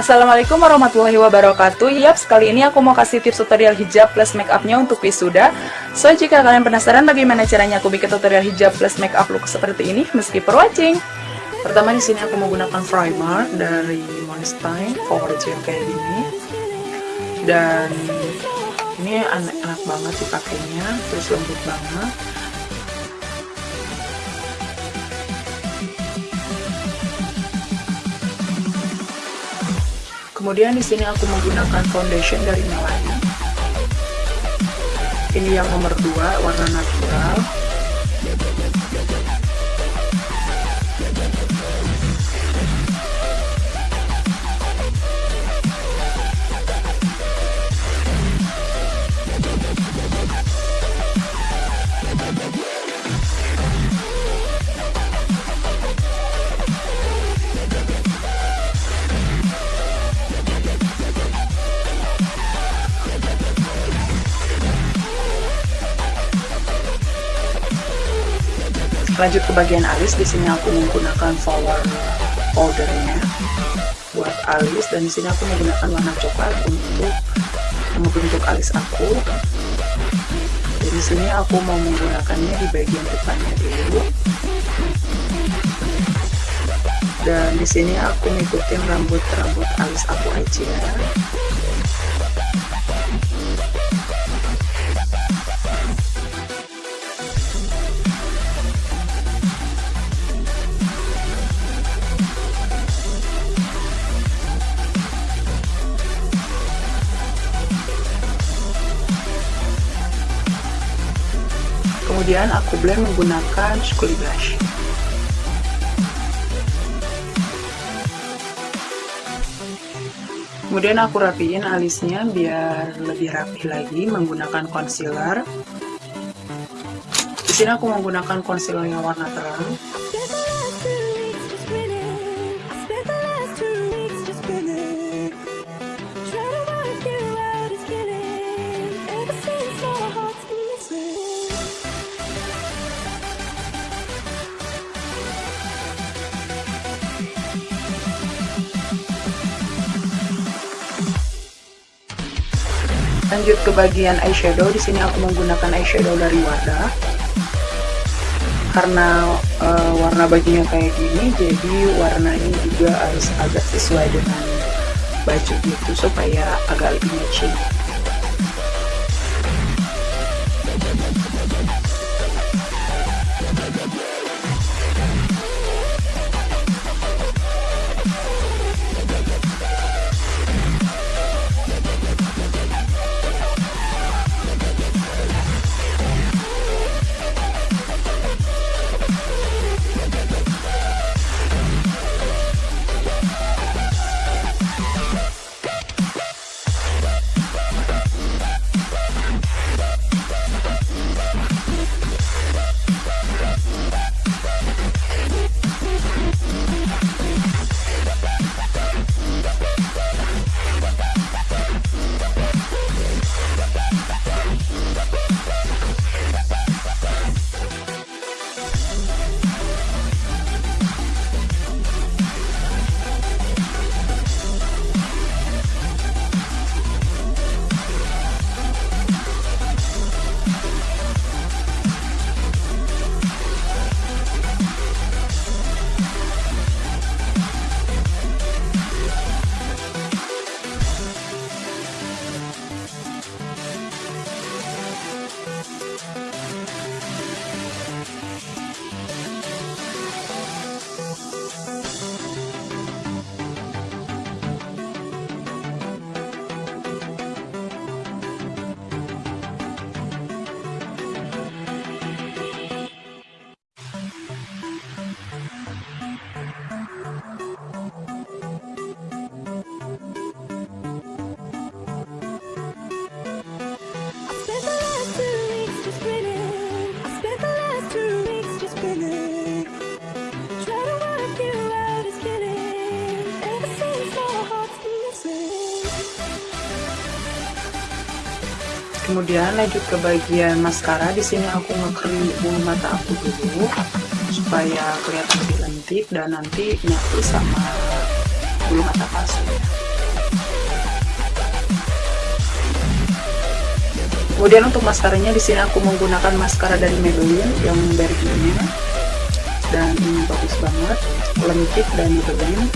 Assalamualaikum warahmatullahi wabarakatuh. Yap, sekali ini aku mau kasih tips tutorial hijab plus make upnya untuk wisuda. So, jika kalian penasaran bagaimana caranya aku bikin tutorial hijab plus make up look seperti ini Meskipun watching Pertama di sini aku menggunakan primer dari Monstein Power Gel kayak gini. Dan ini enak banget dipakainya, terus lembut banget Kemudian di sini aku menggunakan foundation dari Melanie. Ini yang nomor 2, warna natural. Lanjut ke bagian alis di sini aku menggunakan flower powdernya buat alis dan di sini aku menggunakan warna coklat untuk membentuk alis aku. Dan di sini aku mau menggunakannya di bagian depannya dulu. Dan di sini aku ngikutin rambut rambut alis aku aja kemudian aku blend menggunakan Scully Blush kemudian aku rapiin alisnya biar lebih rapi lagi menggunakan concealer. Di sini aku menggunakan concealer yang warna terang lanjut ke bagian eyeshadow. Di sini aku menggunakan eyeshadow dari Wada. Karena uh, warna bajunya kayak gini jadi warnanya juga harus agak sesuai dengan baju gitu supaya agak lebih matching kemudian lanjut ke bagian maskara. Di sini aku ngekrim bulu mata aku dulu supaya kelihatan lebih lentik dan nanti nyatu sama bulu mata palsu. Kemudian untuk maskaranya di sini aku menggunakan maskara dari Maybelline yang berjenis dan ini bagus banget lentik dan Maybelline.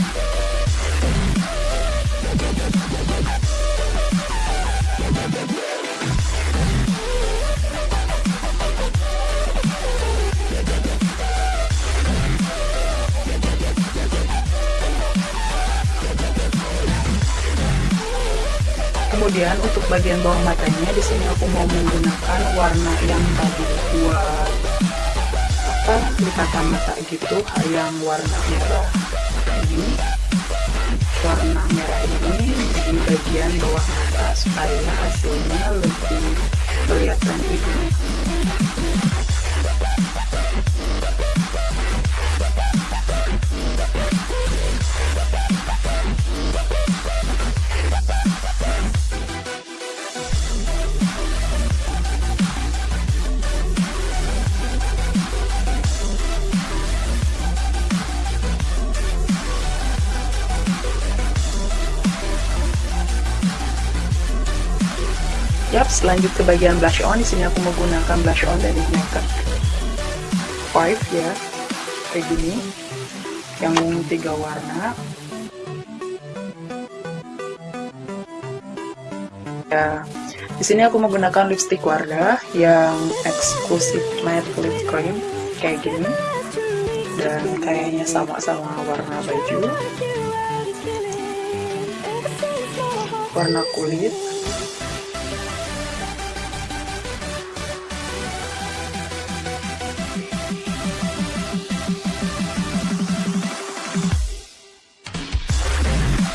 Kemudian untuk bagian bawah matanya di sini aku mau menggunakan warna yang tadi buat apa likatan mata gitu yang warna merah. Ini warna merah ini di bagian bawah mata supaya hasilnya lebih kelihatan itu Yap, selanjut ke bagian blush on. Di sini aku menggunakan blush on dari Makeup Five ya, kayak gini, yang tiga warna. Ya, di sini aku menggunakan lipstick Wardah yang exclusive matte lip cream. Kayak gini, dan kayaknya sama-sama warna baju, warna kulit.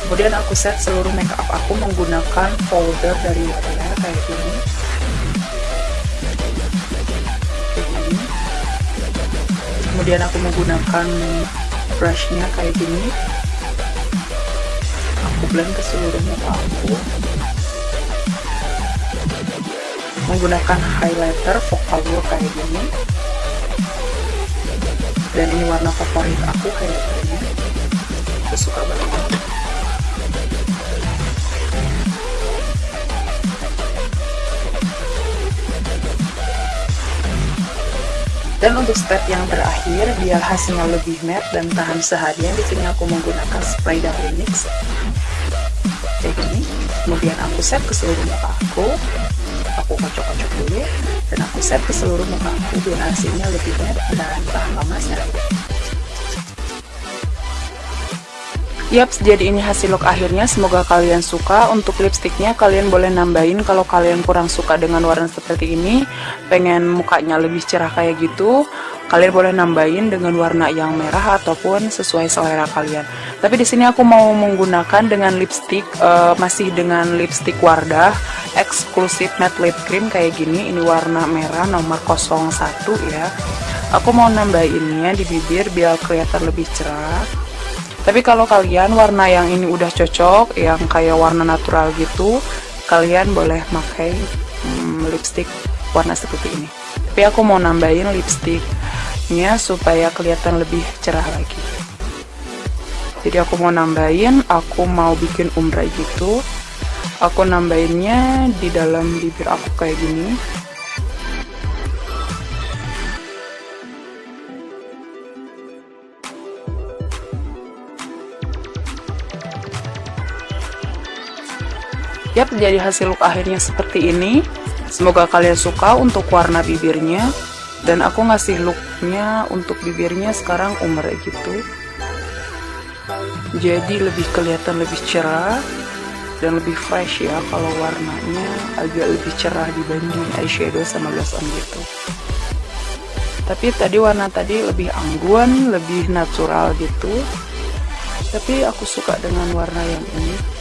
Kemudian aku set seluruh makeup aku menggunakan folder dari L'Oreal kayak gini. Kemudian aku menggunakan brushnya kayak gini. Aku blend ke seluruh muka aku. Menggunakan highlighter Vocaloid kayak gini. Dan ini warna favorit aku kayak gini. Aku suka banget Dan untuk step yang terakhir, biar hasilnya lebih matte dan tahan seharian, di sini aku menggunakan spray dari NYX. Kayak. Kemudian aku set ke seluruh muka aku. Aku kocok-kocok dulu. Dan aku set ke seluruh muka aku biar hasilnya lebih matte dan tahan lama seharian. Yap, jadi ini hasil look akhirnya. Semoga kalian suka. Untuk lipstiknya kalian boleh nambahin kalau kalian kurang suka dengan warna seperti ini. Pengen mukanya lebih cerah kayak gitu. Kalian boleh nambahin dengan warna yang merah ataupun sesuai selera kalian. Tapi di sini aku mau menggunakan dengan lipstick uh, masih dengan lipstick Wardah eksklusif matte lip cream kayak gini. Ini warna merah nomor 01 ya. Aku mau nambahinnya di bibir biar kelihatan lebih cerah tapi kalau kalian warna yang ini udah cocok yang kayak warna natural gitu kalian boleh pakai hmm, lipstick warna seperti ini. Tapi aku mau nambahin lipsticknya supaya kelihatan lebih cerah lagi. Jadi aku mau nambahin aku mau bikin ombre gitu. Aku nambahinnya di dalam bibir aku kayak gini Yap, jadi hasil look akhirnya seperti ini. Semoga kalian suka untuk warna bibirnya. Dan aku ngasih looknya untuk bibirnya sekarang umur gitu. Jadi lebih kelihatan lebih cerah dan lebih fresh ya kalau warnanya agak lebih cerah dibanding eyeshadow sama blush on gitu. Tapi tadi warna tadi lebih anggun, lebih natural gitu. Tapi aku suka dengan warna yang ini.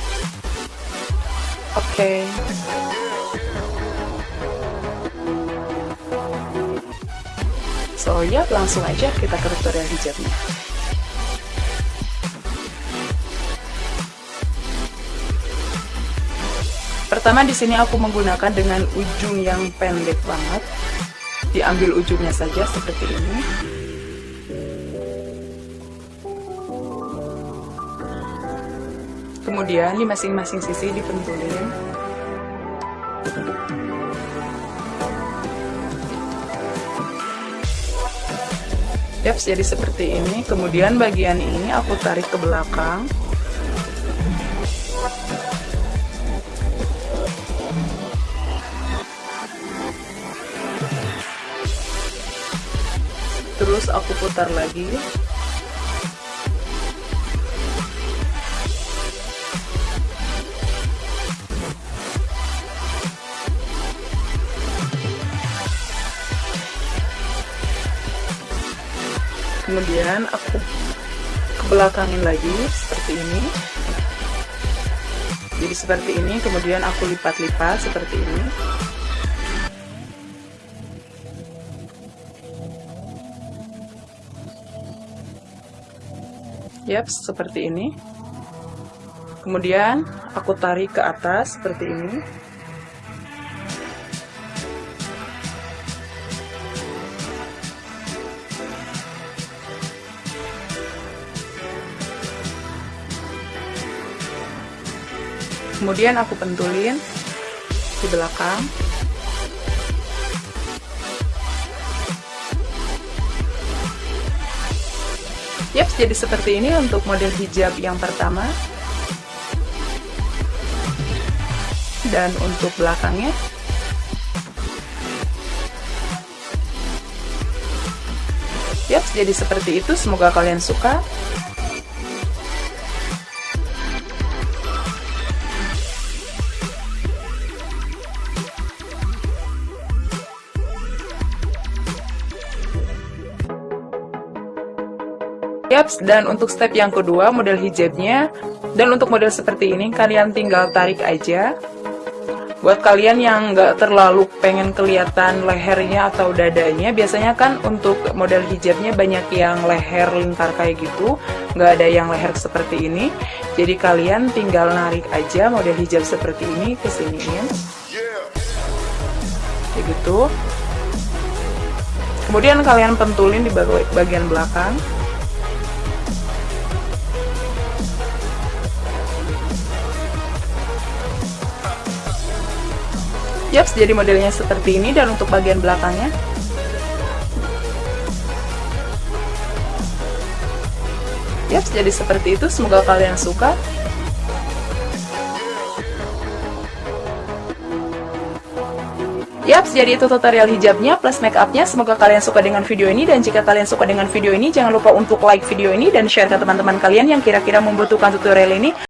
Oke. Okay. So ya langsung aja kita ke tutorial hijabnya. Pertama di sini aku menggunakan dengan ujung yang pendek banget. Diambil ujungnya saja seperti ini. kemudian di masing-masing sisi dipentulin Yaps, jadi seperti ini. Kemudian bagian ini aku tarik ke belakang. Terus aku putar lagi. Kemudian aku ke belakangin lagi seperti ini. Jadi seperti ini kemudian aku lipat-lipat seperti ini. Yap seperti ini. Kemudian aku tarik ke atas seperti ini kemudian aku pentulin di belakang Yap, jadi seperti ini untuk model hijab yang pertama dan untuk belakangnya Yap, jadi seperti itu. Semoga kalian suka. Yaps, dan untuk step yang kedua model hijabnya. Dan untuk model seperti ini kalian tinggal tarik aja. Buat kalian yang nggak terlalu pengen kelihatan lehernya atau dadanya biasanya kan untuk model hijabnya banyak yang leher lingkar kayak gitu. Nggak ada yang leher seperti ini. Jadi kalian tinggal narik aja model hijab seperti ini ke siniin kayak gitu. Kemudian kalian pentulin di bagian belakang Yaps, jadi modelnya seperti ini dan untuk bagian belakangnya Yaps, jadi seperti itu. Semoga kalian suka. Yaps, jadi itu tutorial hijabnya plus make upnya. Semoga kalian suka dengan video ini. Dan jika kalian suka dengan video ini, jangan lupa untuk like video ini dan share ke teman-teman kalian yang kira-kira membutuhkan tutorial ini.